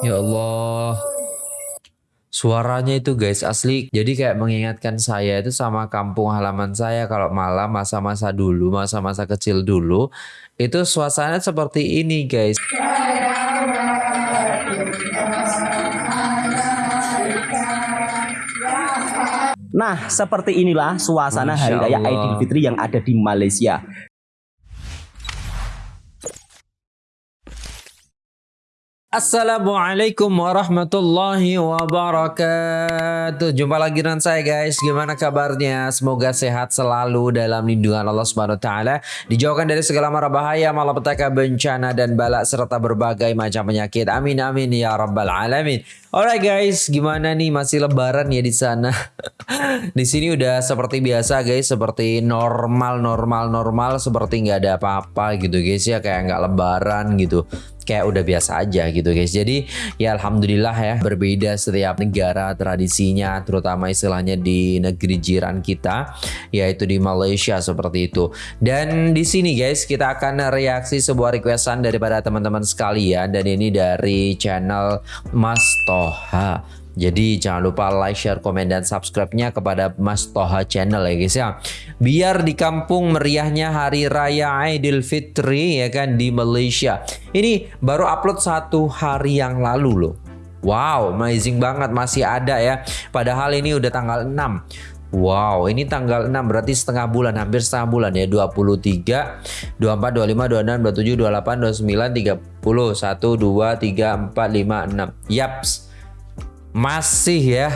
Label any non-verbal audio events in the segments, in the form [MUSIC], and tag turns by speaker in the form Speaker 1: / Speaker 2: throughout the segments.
Speaker 1: Ya Allah. Suaranya itu guys asli jadi kayak mengingatkan saya itu sama kampung halaman saya kalau malam masa-masa dulu, masa-masa kecil dulu itu suasana seperti ini guys.
Speaker 2: Nah, seperti inilah suasana Hari Raya Idul Fitri yang ada di Malaysia.
Speaker 1: Assalamualaikum warahmatullahi wabarakatuh. Jumpa lagi dengan saya guys. Gimana kabarnya? Semoga sehat selalu dalam lindungan Allah Subhanahu wa taala, dijauhkan dari segala mara bahaya, malapetaka, bencana dan bala serta berbagai macam penyakit. Amin amin ya rabbal alamin. Alright guys, gimana nih masih lebaran ya di sana? [LAUGHS] di sini udah seperti biasa guys, seperti normal normal normal seperti nggak ada apa-apa gitu guys ya kayak nggak lebaran gitu kayak udah biasa aja gitu guys. Jadi ya alhamdulillah ya berbeda setiap negara tradisinya terutama istilahnya di negeri jiran kita yaitu di Malaysia seperti itu. Dan di sini guys kita akan reaksi sebuah requestan daripada teman-teman sekalian dan ini dari channel Mas Toha. Jadi jangan lupa like, share, komen, dan subscribe-nya kepada Mas Toha Channel ya guys ya. Biar di kampung meriahnya Hari Raya Idul Fitri ya kan di Malaysia. Ini baru upload satu hari yang lalu loh. Wow, amazing banget masih ada ya. Padahal ini udah tanggal 6. Wow, ini tanggal 6 berarti setengah bulan, hampir setengah bulan ya. 23, 24, 25, 26, 27, 28, 29, 30, 1, 2, 3, 4, 5, 6. Yaps masih ya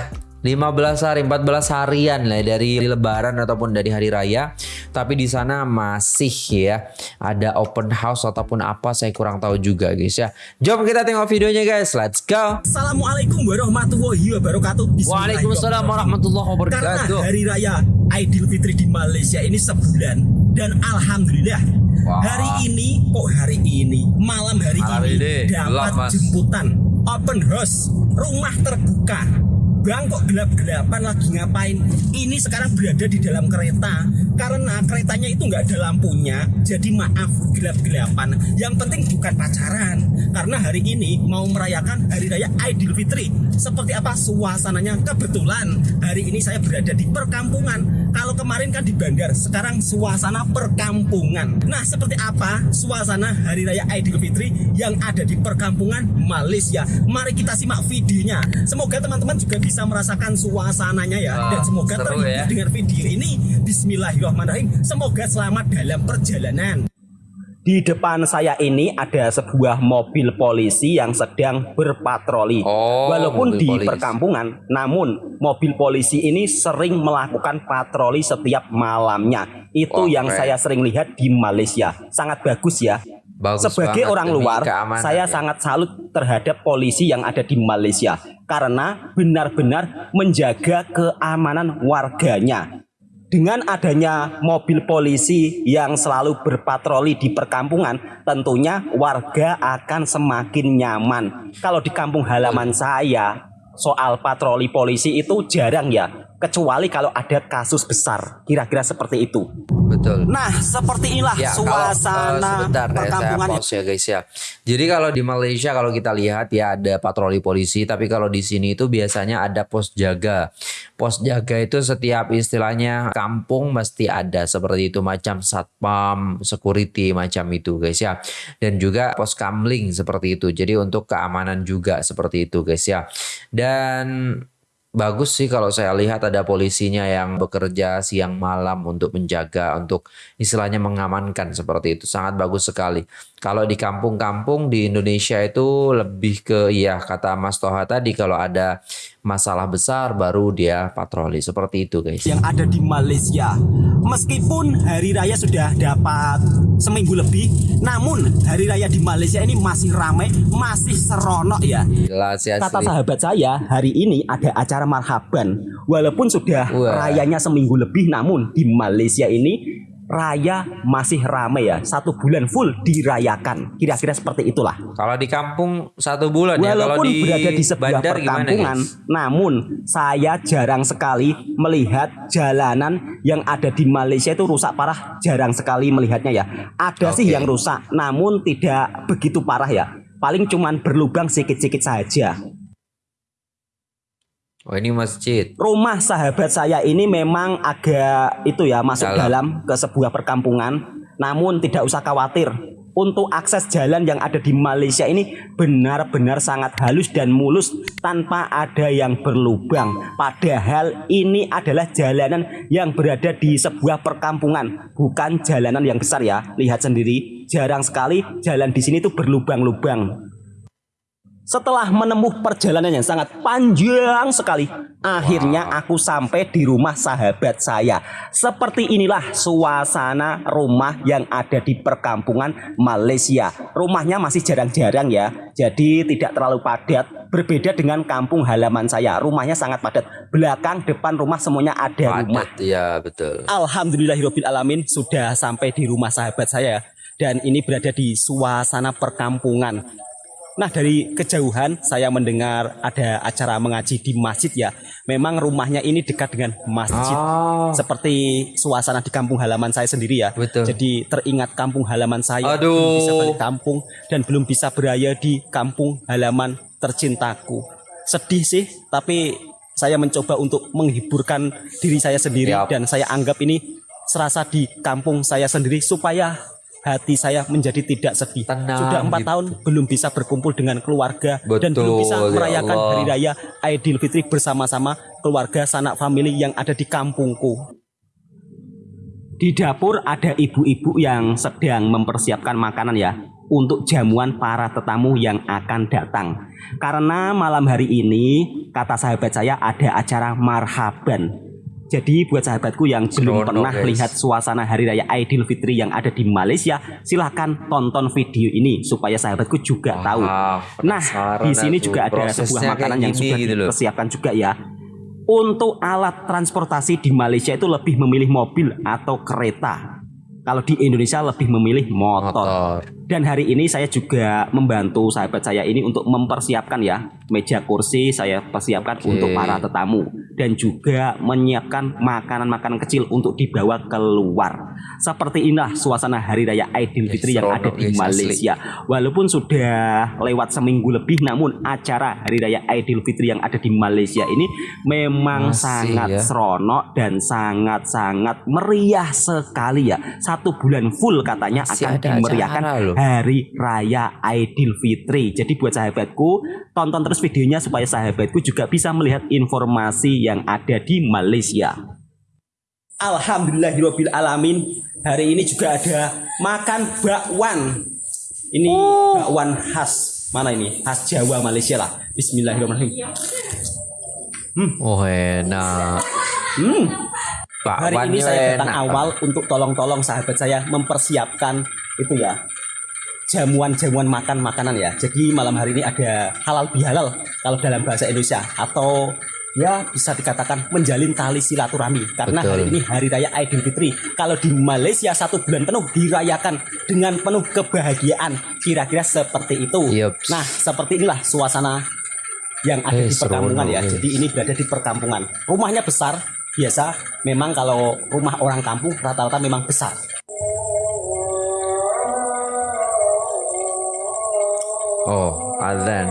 Speaker 1: 15 hari 14 harian lah dari lebaran ataupun dari hari raya. Tapi di sana masih ya ada open house ataupun apa saya kurang tahu juga guys ya. Jom kita tengok videonya guys. Let's go.
Speaker 2: Assalamualaikum warahmatullahi wabarakatuh.
Speaker 1: Waalaikumsalam warahmatullahi wabarakatuh.
Speaker 2: Karena hari raya Idul Fitri di Malaysia ini sebulan dan Alhamdulillah wow. hari ini kok hari ini? Malam hari malam ini, ini. dapat jemputan open house rumah terbuka Bang kok gelap-gelapan lagi ngapain? Ini sekarang berada di dalam kereta karena keretanya itu nggak ada lampunya. Jadi maaf gelap-gelapan. Yang penting bukan pacaran karena hari ini mau merayakan Hari Raya Idul Fitri. Seperti apa suasananya? Kebetulan hari ini saya berada di perkampungan. Kalau kemarin kan di bandar, sekarang suasana perkampungan. Nah, seperti apa suasana Hari Raya Idul Fitri yang ada di perkampungan Malaysia? Mari kita simak videonya. Semoga teman-teman juga bisa merasakan suasananya ya oh, dan semoga terhibur ya. dengan video ini Bismillahirrahmanirrahim semoga selamat dalam perjalanan di depan saya ini ada sebuah mobil polisi yang sedang berpatroli. Oh, Walaupun di polisi. perkampungan, namun mobil polisi ini sering melakukan patroli setiap malamnya. Itu oh, yang keren. saya sering lihat di Malaysia. Sangat bagus ya. Bagus Sebagai orang luar, saya ya. sangat salut terhadap polisi yang ada di Malaysia karena benar-benar menjaga keamanan warganya. Dengan adanya mobil polisi yang selalu berpatroli di perkampungan, tentunya warga akan semakin nyaman. Kalau di kampung halaman saya, soal patroli polisi itu jarang ya kecuali kalau ada kasus besar kira-kira seperti itu.
Speaker 1: Betul.
Speaker 2: Nah seperti inilah ya, suasana kalau, uh, sebentar,
Speaker 1: perkampungan ya, ya guys ya. Jadi kalau di Malaysia kalau kita lihat ya ada patroli polisi tapi kalau di sini itu biasanya ada pos jaga. Pos jaga itu setiap istilahnya kampung mesti ada seperti itu macam satpam security macam itu guys ya. Dan juga pos kamling seperti itu. Jadi untuk keamanan juga seperti itu guys ya. Dan bagus sih kalau saya lihat ada polisinya yang bekerja siang malam untuk menjaga untuk istilahnya mengamankan seperti itu. Sangat bagus sekali kalau di kampung-kampung di Indonesia itu lebih ke ya kata Mas Toha tadi kalau ada masalah besar baru dia patroli. Seperti itu guys.
Speaker 2: Yang ada di Malaysia. Meskipun hari raya sudah dapat seminggu lebih namun hari raya di Malaysia ini masih ramai masih seronok ya. Gila, kata sahabat saya hari ini ada acara marhaban. Walaupun sudah Wah. rayanya seminggu lebih namun di Malaysia ini raya masih ramai ya. Satu bulan full dirayakan. Kira-kira seperti itulah.
Speaker 1: Kalau di kampung satu bulan
Speaker 2: walaupun
Speaker 1: ya. Kalau di
Speaker 2: berada di sebuah perkampungan gimana, namun saya jarang sekali melihat jalanan yang ada di Malaysia itu rusak parah. Jarang sekali melihatnya ya. Ada okay. sih yang rusak namun tidak begitu parah ya. Paling cuman berlubang sedikit-sedikit saja.
Speaker 1: Oh ini masjid.
Speaker 2: Rumah sahabat saya ini memang agak itu ya masuk dalam, dalam ke sebuah perkampungan. Namun tidak usah khawatir. Untuk akses jalan yang ada di Malaysia ini benar-benar sangat halus dan mulus tanpa ada yang berlubang. Padahal ini adalah jalanan yang berada di sebuah perkampungan, bukan jalanan yang besar ya. Lihat sendiri, jarang sekali jalan di sini tuh berlubang-lubang. Setelah menempuh perjalanan yang sangat panjang sekali, akhirnya aku sampai di rumah sahabat saya. Seperti inilah suasana rumah yang ada di perkampungan Malaysia. Rumahnya masih jarang-jarang ya, jadi tidak terlalu padat. Berbeda dengan kampung halaman saya, rumahnya sangat padat. Belakang, depan rumah semuanya ada padat, rumah.
Speaker 1: Iya betul.
Speaker 2: Alhamdulillahirobbilalamin sudah sampai di rumah sahabat saya dan ini berada di suasana perkampungan Nah dari kejauhan saya mendengar ada acara mengaji di masjid ya. Memang rumahnya ini dekat dengan masjid. Oh. Seperti suasana di kampung halaman saya sendiri ya. Betul. Jadi teringat kampung halaman saya. Aduh. Belum bisa balik kampung dan belum bisa beraya di kampung halaman tercintaku. Sedih sih, tapi saya mencoba untuk menghiburkan diri saya sendiri Yap. dan saya anggap ini serasa di kampung saya sendiri supaya hati saya menjadi tidak sedih. Tenang, Sudah empat gitu. tahun belum bisa berkumpul dengan keluarga Betul, dan belum bisa ya merayakan ya hari raya Aidil Fitri bersama-sama keluarga sanak famili yang ada di kampungku. Di dapur ada ibu-ibu yang sedang mempersiapkan makanan ya untuk jamuan para tetamu yang akan datang. Karena malam hari ini kata sahabat saya ada acara marhaban jadi buat sahabatku yang belum pernah guys. lihat suasana Hari Raya Aidil Fitri yang ada di Malaysia, silahkan tonton video ini supaya sahabatku juga tahu. Nah, di sini juga ada sebuah makanan yang sudah gitu dipersiapkan juga ya. Untuk alat transportasi di Malaysia itu lebih memilih mobil atau kereta. Kalau di Indonesia lebih memilih motor. motor. Dan hari ini saya juga membantu sahabat saya ini untuk mempersiapkan ya meja kursi saya persiapkan okay. untuk para tetamu dan juga menyiapkan makanan-makanan kecil untuk dibawa keluar. Seperti inilah suasana Hari Raya Aidil Fitri yang ada di Malaysia. Walaupun sudah lewat seminggu lebih namun acara Hari Raya Aidil Fitri yang ada di Malaysia ini memang Masih, sangat ya? seronok dan sangat-sangat meriah sekali ya. Satu bulan full katanya Masih akan dimeriahkan Hari Raya Aidil Fitri. Jadi buat sahabatku tonton terus terus videonya supaya sahabatku juga bisa melihat informasi yang ada di Malaysia. Alhamdulillahirabbil alamin. Hari ini juga ada makan bakwan. Ini oh. bakwan khas mana ini? Khas Jawa Malaysia lah. Bismillahirrahmanirrahim.
Speaker 1: Hmm. Oh enak. Hmm.
Speaker 2: Hari ini saya datang awal untuk tolong-tolong sahabat saya mempersiapkan itu ya jamuan-jamuan makan makanan ya. Jadi malam hari ini ada halal bihalal kalau dalam bahasa Indonesia atau ya bisa dikatakan menjalin tali silaturahmi karena Betul. hari ini hari raya Aidil Fitri. Kalau di Malaysia satu bulan penuh dirayakan dengan penuh kebahagiaan. Kira-kira seperti itu. Yep. Nah, seperti inilah suasana yang ada hey, di perkampungan ya. Jadi ini berada di perkampungan. Rumahnya besar, biasa memang kalau rumah orang kampung rata-rata memang besar.
Speaker 1: Oh, azan.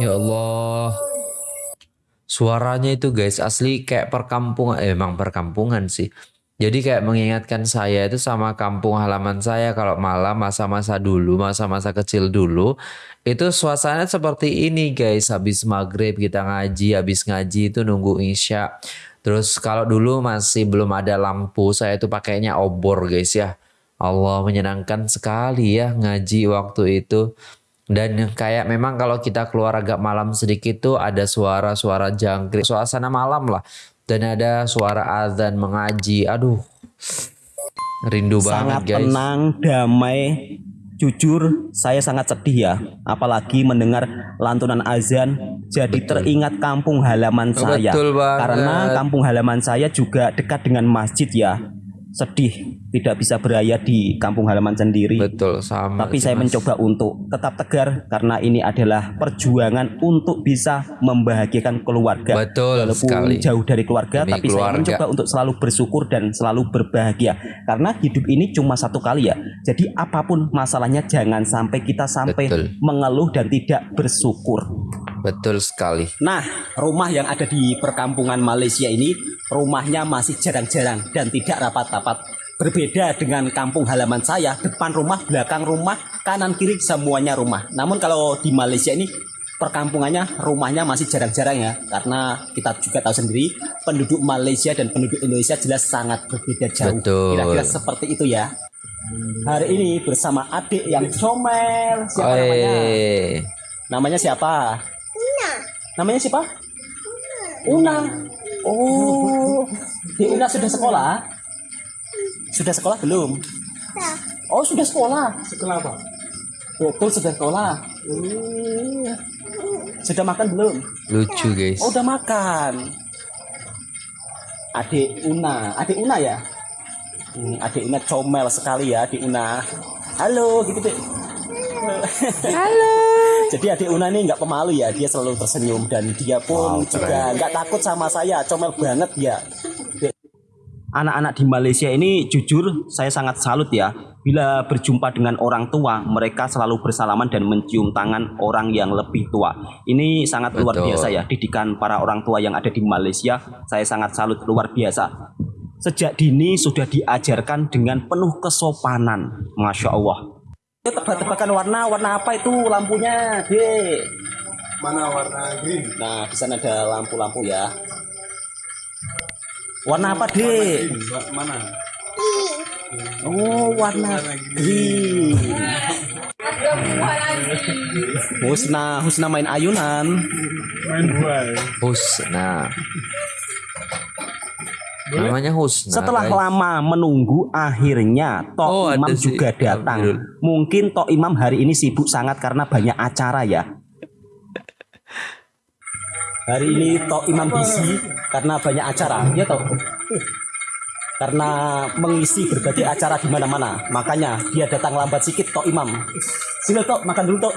Speaker 1: Ya Allah. Suaranya itu guys asli kayak perkampungan, eh, emang perkampungan sih. Jadi kayak mengingatkan saya itu sama kampung halaman saya kalau malam masa-masa dulu, masa-masa kecil dulu. Itu suasana seperti ini guys. Habis maghrib kita ngaji, habis ngaji itu nunggu isya. Terus kalau dulu masih belum ada lampu, saya itu pakainya obor guys ya. Allah menyenangkan sekali ya ngaji waktu itu. Dan kayak memang kalau kita keluar agak malam sedikit tuh ada suara-suara jangkrik. Suasana malam lah dan ada suara azan mengaji. Aduh. Rindu
Speaker 2: sangat
Speaker 1: banget guys.
Speaker 2: tenang, damai. Jujur, saya sangat sedih ya. Apalagi mendengar lantunan azan. Jadi Betul. teringat kampung halaman saya. Betul banget. Karena kampung halaman saya juga dekat dengan masjid ya. Sedih tidak bisa beraya di kampung halaman sendiri.
Speaker 1: Betul sama.
Speaker 2: Tapi saya mas. mencoba untuk tetap tegar karena ini adalah perjuangan untuk bisa membahagiakan keluarga.
Speaker 1: Betul
Speaker 2: Walaupun
Speaker 1: sekali.
Speaker 2: jauh dari keluarga, Demi tapi keluarga. saya mencoba untuk selalu bersyukur dan selalu berbahagia. Karena hidup ini cuma satu kali ya. Jadi apa pun masalahnya jangan sampai kita sampai Betul. mengeluh dan tidak bersyukur.
Speaker 1: Betul sekali.
Speaker 2: Nah, rumah yang ada di perkampungan Malaysia ini rumahnya masih jarang-jarang dan tidak rapat-rapat. Berbeda dengan kampung halaman saya, depan rumah, belakang rumah, kanan kiri semuanya rumah. Namun kalau di Malaysia ini perkampungannya rumahnya masih jarang-jarang ya karena kita juga tahu sendiri penduduk Malaysia dan penduduk Indonesia jelas sangat berbeda jauh. Kira-kira seperti itu ya. Hari ini bersama adik yang comel. Siapa Oi. namanya? Namanya siapa? Namanya siapa? Una. Oh, di Una sudah sekolah? Sudah sekolah belum? Oh, sudah sekolah. Sekolah apa? Betul, sudah sekolah. Sudah makan belum?
Speaker 1: Lucu, guys.
Speaker 2: Oh, udah makan. Adik Una, adik Una ya? Hmm, adik Una comel sekali ya, adik Una. Halo, gitu deh. Halo. [LAUGHS] Jadi adik Una ini nggak pemalu ya, dia selalu tersenyum dan dia pun wow, juga nggak takut sama saya, comel banget ya. Anak-anak di Malaysia ini jujur saya sangat salut ya. Bila berjumpa dengan orang tua, mereka selalu bersalaman dan mencium tangan orang yang lebih tua. Ini sangat Betul. luar biasa ya, didikan para orang tua yang ada di Malaysia. Saya sangat salut luar biasa. Sejak dini sudah diajarkan dengan penuh kesopanan. Masya Allah tebak-tebakan warna warna apa itu lampunya? Dek
Speaker 3: mana warna green?
Speaker 2: Nah di sana ada lampu-lampu ya. Warna apa dek
Speaker 3: mana?
Speaker 2: Oh warna green. Husna Husna main ayunan.
Speaker 3: Main buah
Speaker 1: Husna Namanya Husna.
Speaker 2: Setelah guys. lama menunggu, akhirnya Tok oh, Imam juga datang. Mungkin Tok Imam hari ini sibuk sangat karena banyak acara ya. Hari ini Tok Imam busy karena banyak acara, ya toh. Karena mengisi berbagai acara di mana-mana, makanya dia datang lambat sedikit Tok Imam. Sini Tok, makan dulu Tok.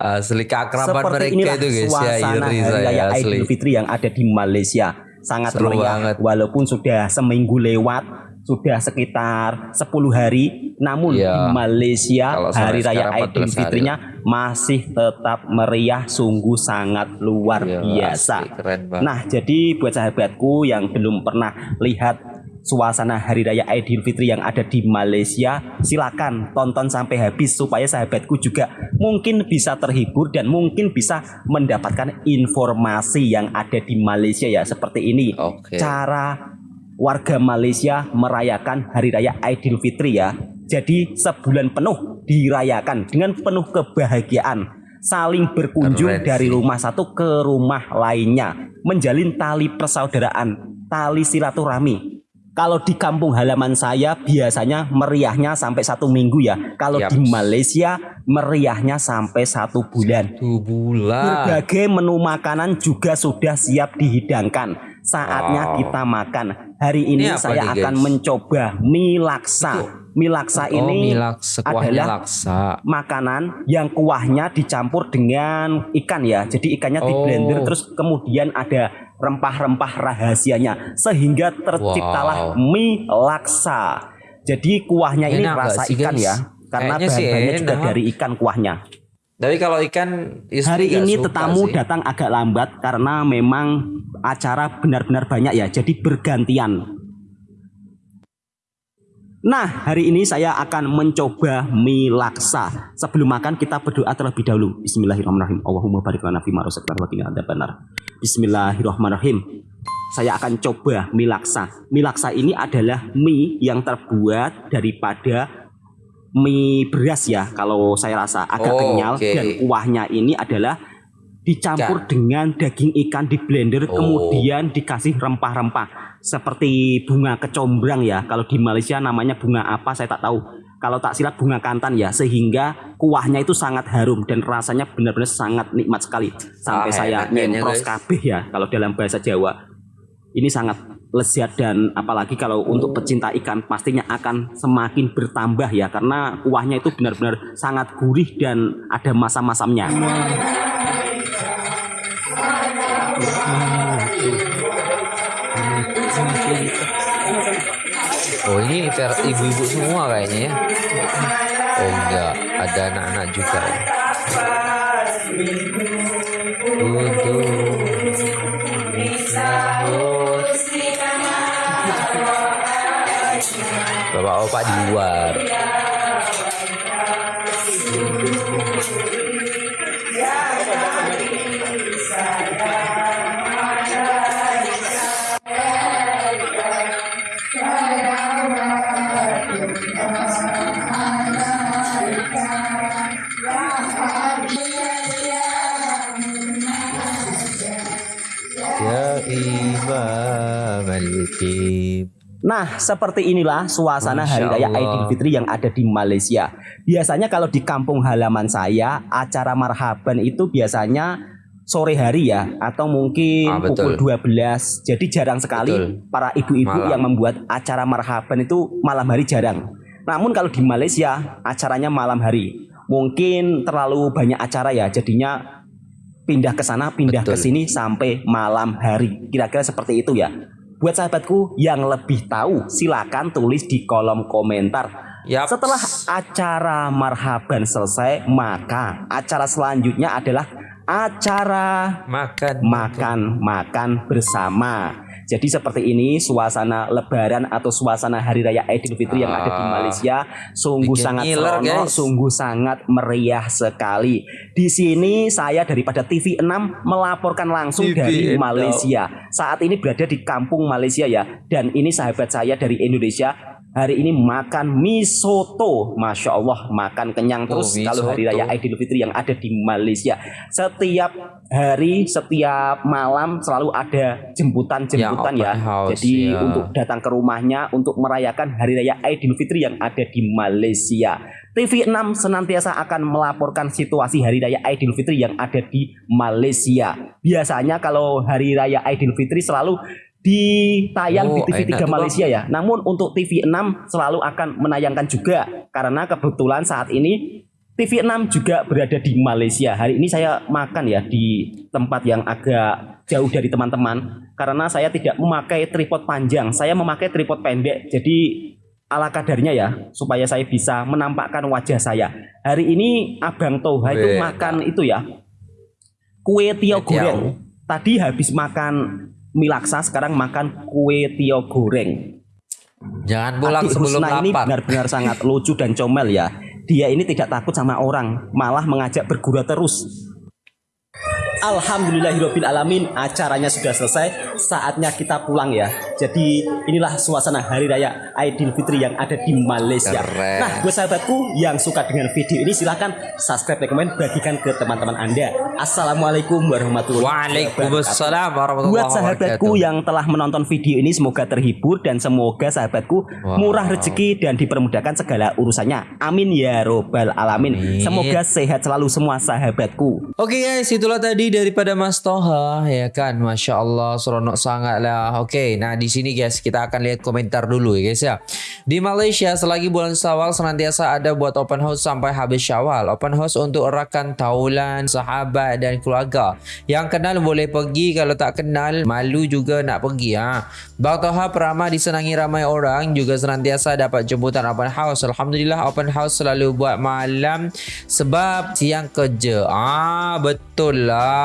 Speaker 1: Asli keakraban mereka itu guys. Ya
Speaker 2: iri saya asli. Idul Fitri yang ada di Malaysia. Sangat
Speaker 1: Seru meriah. banget.
Speaker 2: walaupun sudah seminggu lewat sudah sekitar 10 hari namun ya, di Malaysia hari raya Idul Fitrinya masih tetap meriah sungguh sangat luar ya, biasa. Nah, jadi buat sahabatku yang belum pernah lihat suasana Hari Raya Idul Fitri yang ada di Malaysia, silakan tonton sampai habis supaya sahabatku juga mungkin bisa terhibur dan mungkin bisa mendapatkan informasi yang ada di Malaysia ya seperti ini. Okay. Cara warga Malaysia merayakan Hari Raya Idul Fitri ya. Jadi sebulan penuh dirayakan dengan penuh kebahagiaan saling berkunjung Keren dari rumah satu ke rumah lainnya, menjalin tali persaudaraan, tali silaturahmi, kalau di kampung halaman saya biasanya meriahnya sampai satu minggu ya. Kalau yep. di Malaysia meriahnya sampai satu bulan.
Speaker 1: Satu bulan.
Speaker 2: Berbagai menu makanan juga sudah siap dihidangkan. Saatnya wow. kita makan. Hari ini, ini saya nih, akan mencoba mie laksa. Mie laksa oh, ini mie laksa, adalah laksa. makanan yang kuahnya dicampur dengan ikan ya. Jadi ikannya oh. di blender terus kemudian ada rempah-rempah rahasianya sehingga terciptalah wow. mie laksa. Jadi kuahnya ini Enak rasa ikan ya karena bahan-bahannya juga dari ikan kuahnya.
Speaker 1: Tapi kalau ikan
Speaker 2: hari ini tetamu sih. datang agak lambat karena memang acara benar-benar banyak ya. Jadi bergantian. Nah, hari ini saya akan mencoba mie laksa. Sebelum makan kita berdoa terlebih dahulu. Bismillahirrahmanirrahim. Allahumma barik lana fi ma razaqtana wa qina adzabannar. Bismillahirrahmanirrahim. Saya akan coba mie laksa. Mie laksa ini adalah mie yang terbuat daripada mie beras ya. Kalau saya rasa agak oh, kenyal okay. dan kuahnya ini adalah dicampur ikan. dengan daging ikan di blender oh. kemudian dikasih rempah-rempah seperti bunga kecombrang ya. Kalau di Malaysia namanya bunga apa saya tak tahu. Kalau tak silap bunga kantan ya sehingga kuahnya itu sangat harum dan rasanya benar-benar sangat nikmat sekali. Sampai ah, saya nyempros kabeh ya kalau dalam bahasa Jawa. Ini sangat lezat dan apalagi kalau untuk pecinta ikan pastinya akan semakin bertambah ya. Karena kuahnya itu benar-benar sangat gurih dan ada masam-masamnya.
Speaker 1: Oh ini ibu-ibu semua kayaknya ya. Oh enggak, ada anak-anak juga ya. Bapak-bapak di luar.
Speaker 2: Nah, seperti inilah suasana Hari Raya Idul Fitri yang ada di Malaysia. Biasanya kalau di kampung halaman saya, acara marhaban itu biasanya sore hari ya atau mungkin ah, pukul 12. Jadi jarang sekali betul. para ibu-ibu yang membuat acara marhaban itu malam hari jarang. Namun kalau di Malaysia acaranya malam hari. Mungkin terlalu banyak acara ya, jadinya pindah ke sana, pindah ke sini sampai malam hari. Kira-kira seperti itu ya. Buat sahabatku yang lebih tahu, silakan tulis di kolom komentar. Yep. Setelah acara marhaban selesai, maka acara selanjutnya adalah acara
Speaker 1: makan
Speaker 2: makan makan bersama. Jadi seperti ini suasana Lebaran atau suasana Hari Raya Idul Fitri yang ada di ah. Malaysia sungguh sangat seronok, sungguh sangat meriah sekali. Di sini saya daripada TV 6 melaporkan langsung TV dari Malaysia. Saat ini berada di kampung Malaysia ya, dan ini sahabat saya dari Indonesia hari ini makan mie soto. Masya Allah, makan kenyang oh, terus oh, kalau hari raya Idul Fitri yang ada di Malaysia. Setiap hari, setiap malam selalu ada jemputan-jemputan ya. ya. House, Jadi ya. untuk datang ke rumahnya untuk merayakan hari raya Idul Fitri yang ada di Malaysia. TV6 senantiasa akan melaporkan situasi Hari Raya Idul Fitri yang ada di Malaysia. Biasanya kalau Hari Raya Idul Fitri selalu ditayang oh, di TV3 Malaysia ya. Namun untuk TV6 selalu akan menayangkan juga karena kebetulan saat ini TV6 juga berada di Malaysia. Hari ini saya makan ya di tempat yang agak jauh dari teman-teman karena saya tidak memakai tripod panjang. Saya memakai tripod pendek. Jadi ala kadarnya ya supaya saya bisa menampakkan wajah saya. Hari ini Abang Toha itu makan itu ya. Kue tio goreng. Tadi habis makan Milaksa sekarang makan kue tio goreng.
Speaker 1: Jangan pulang Adik sebelum
Speaker 2: Rusna ini benar-benar sangat lucu dan comel ya. Dia ini tidak takut sama orang, malah mengajak bergurau terus. Alhamdulillahirobbil alamin acaranya sudah selesai saatnya kita pulang ya. Jadi inilah suasana hari raya Idul Fitri yang ada di Malaysia. Keren. nah buat sahabatku yang suka dengan video ini silahkan subscribe dan komen bagikan ke teman-teman anda. Assalamualaikum warahmatullahi wabarakatuh. Buat sahabatku yang telah menonton video ini semoga terhibur dan semoga sahabatku wow. murah rezeki dan dipermudahkan segala urusannya. Amin ya robbal alamin. Amin. semoga sehat selalu semua sahabatku.
Speaker 1: Oke okay guys itulah tadi daripada Mas Toha ya kan? Masya Allah seronok sangat lah Oke nah di sini guys kita akan lihat komentar dulu ya guys ya. Di Malaysia selagi bulan Syawal senantiasa ada buat open house sampai habis Syawal. Open house untuk rakan taulan sahabat dan keluarga. Yang kenal boleh pergi kalau tak kenal malu juga nak pergi ha. Bang Toha peramah disenangi ramai orang juga senantiasa dapat jemputan open house. Alhamdulillah open house selalu buat malam sebab siang kerja. Ah betul lah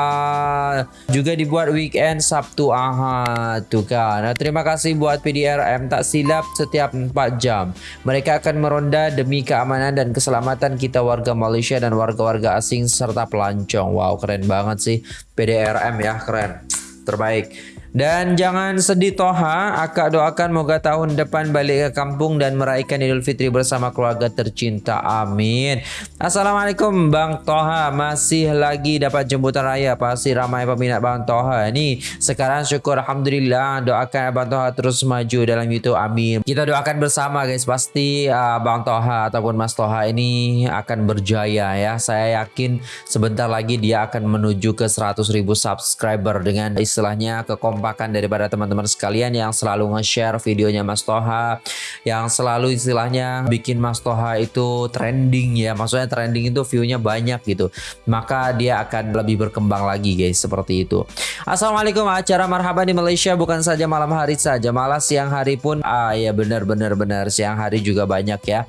Speaker 1: juga dibuat weekend Sabtu Ahad tu kan. Nah, terima kasih buat PDRM tak silap setiap 4 jam. Mereka akan meronda demi keamanan dan keselamatan kita warga Malaysia dan warga-warga asing serta pelancong. Wow, keren banget sih PDRM ya, keren. Terbaik. Dan jangan sedih Toha, akak doakan moga tahun depan balik ke kampung dan meraihkan Idul Fitri bersama keluarga tercinta. Amin. Assalamualaikum Bang Toha, masih lagi dapat jemputan raya. Pasti ramai peminat Bang Toha ni. Sekarang syukur Alhamdulillah, doakan Abang Toha terus maju dalam YouTube. Amin. Kita doakan bersama guys, pasti uh, Bang Toha ataupun Mas Toha ini akan berjaya ya. Saya yakin sebentar lagi dia akan menuju ke 100.000 subscriber dengan istilahnya ke kekompakan daripada teman-teman sekalian yang selalu nge-share videonya Mas Toha, yang selalu istilahnya bikin Mas Toha itu trending ya. Maksudnya trending itu view-nya banyak gitu. Maka dia akan lebih berkembang lagi guys seperti itu. Assalamualaikum acara marhaban di Malaysia bukan saja malam hari saja, malah siang hari pun ah ya benar benar siang hari juga banyak ya.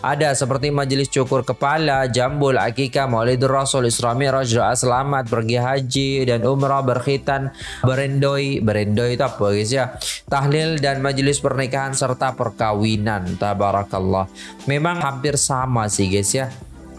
Speaker 1: Ada seperti majelis cukur kepala, jambul, akikah, maulid rasul, isra mi'raj, selamat, pergi haji dan umrah, berkhitan, berendoi. Berendoi itu apa guys ya? Tahlil dan majelis pernikahan serta perkawinan. Tabarakallah. Memang hampir sama sih guys ya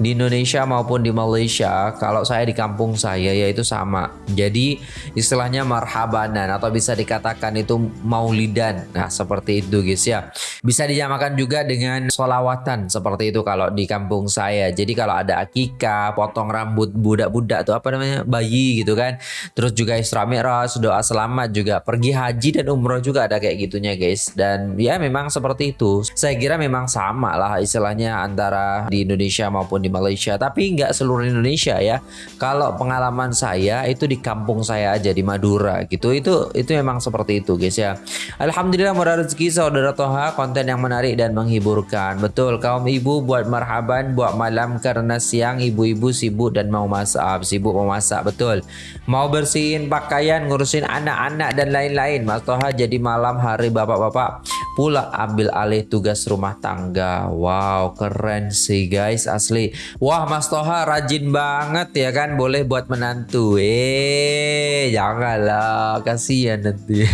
Speaker 1: di Indonesia maupun di Malaysia kalau saya di kampung saya yaitu sama. Jadi istilahnya marhabanan atau bisa dikatakan itu maulidan. Nah seperti itu guys ya. Bisa dijamakan juga dengan solawatan seperti itu kalau di kampung saya. Jadi kalau ada akikah potong rambut budak-budak tuh apa namanya bayi gitu kan. Terus juga Isra Mi'raj doa selamat juga. Pergi haji dan umroh juga ada kayak gitunya guys. Dan ya memang seperti itu. Saya kira memang sama lah istilahnya antara di Indonesia maupun di Malaysia. Tapi nggak seluruh Indonesia ya. Kalau pengalaman saya itu di kampung saya aja di Madura gitu. Itu itu memang seperti itu guys ya. Alhamdulillah murah rezeki saudara Toha konten yang menarik dan menghiburkan. Betul kaum ibu buat marhaban buat malam karena siang ibu-ibu sibuk dan mau masak. Sibuk mau masak betul. Mau bersihin pakaian ngurusin anak-anak dan lain-lain. Mas Toha jadi malam hari bapak-bapak pula ambil alih tugas rumah tangga. Wow keren sih guys asli Wah Mas Toha rajin banget ya kan? Boleh buat menantu. Eh janganlah. Kasihan nanti. [LAUGHS]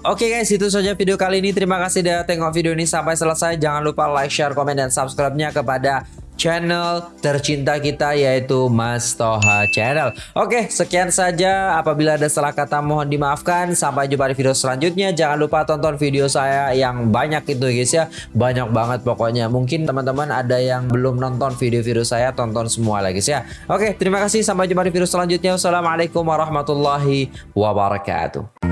Speaker 1: Oke okay guys itu saja video kali ini. Terima kasih sudah tengok video ini sampai selesai. Jangan lupa like, share, komen, dan subscribe-nya kepada channel tercinta kita yaitu Mas Toha Channel. Oke, sekian saja. Apabila ada salah kata mohon dimaafkan. Sampai jumpa di video selanjutnya. Jangan lupa tonton video saya yang banyak itu guys ya. Banyak banget pokoknya. Mungkin teman-teman ada yang belum nonton video-video saya, tonton semua lagi ya. Oke, terima kasih. Sampai jumpa di video selanjutnya. Wassalamualaikum warahmatullahi wabarakatuh.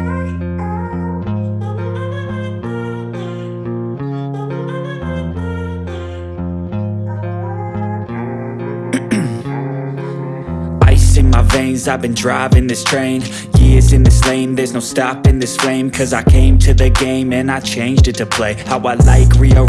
Speaker 4: Veins I've been driving this train. Years in this lane There's no stopping this flame. Cause I came to the game And I changed it to play. How I like rearrange